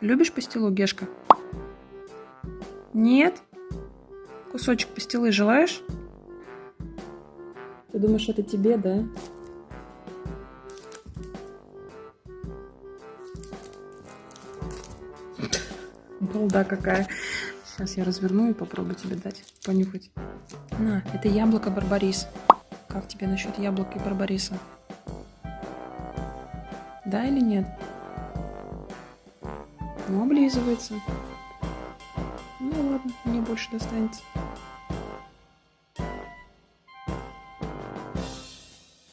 Любишь пастилу, Гешка? Нет? Кусочек пастилы желаешь? Ты думаешь, это тебе, да? Балда какая. Сейчас я разверну и попробую тебе дать понюхать. На, это яблоко Барбарис. Как тебе насчет яблока и Барбариса? Да или нет? Ну, облизывается. Ну ладно, мне больше достанется.